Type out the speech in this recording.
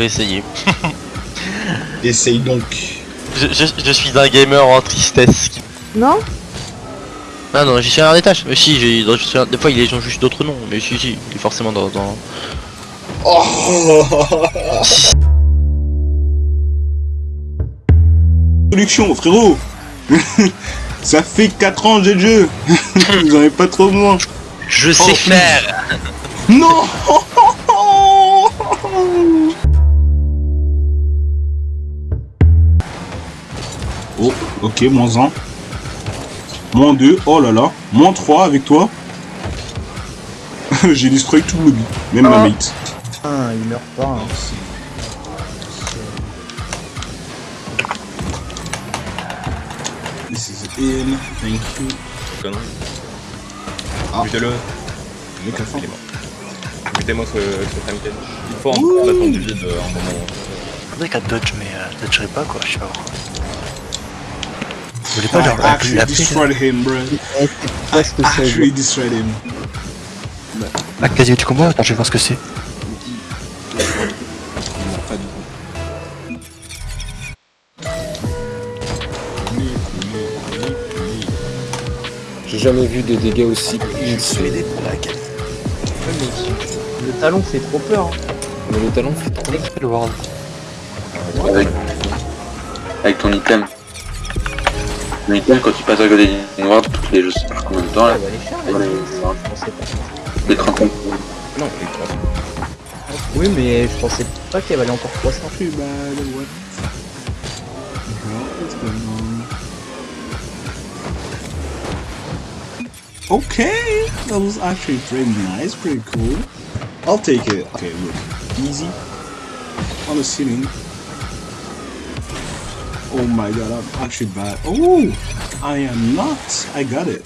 vais essayer. Essaye donc. Je, je, je suis un gamer en tristesse. Non Ah non, j'y suis un des tâches. Mais si, j'ai, des fois, ils ont juste d'autres noms. Mais si, si, il est forcément dans. dans... Oh Production, frérot Ça fait 4 ans que j'ai le jeu Vous en avez pas trop besoin Je sais Oh, faire Non ok, moins 1. Moins 2, oh là là. Moins 3 avec toi. J'ai destroy tout le lobby, même ma Ah. mate. Ah, il meurt pas. hein. This is in, thank you. Connerie. Ah. Butez-le. Le café. Il est mort. Butez-moi ce, ce Franken. Il faut en attendre du vide euh, un moment. Faudrait qu'elle dodge, mais euh, dodgerait pas quoi, je sais pas. Vous voulez pas genre la actually la destroyed him, bro. I actually destroyed him. Ah, quasi tu combats Attends, je vais voir ce que c'est. J'ai jamais vu de dégâts aussi Je suis aidé pour la Le talon fait trop peur. hein. Mais le talon fait trop World Avec, avec ton item. Quand tu passes à côté d'une ward, toutes les je sais pas combien de temps, là, bah, les chars, là, Ouais, ils- ouais. je pensais pas. les 30 ans. Non, il. Oui, mais je pensais pas qu'elle valait encore 300. Too bad, what the hell is going on? Okay, that was actually pretty nice, pretty cool. I'll take it. Okay, look, easy on the ceiling. Oh my god, I'm actually bad. Oh, I am not. I got it.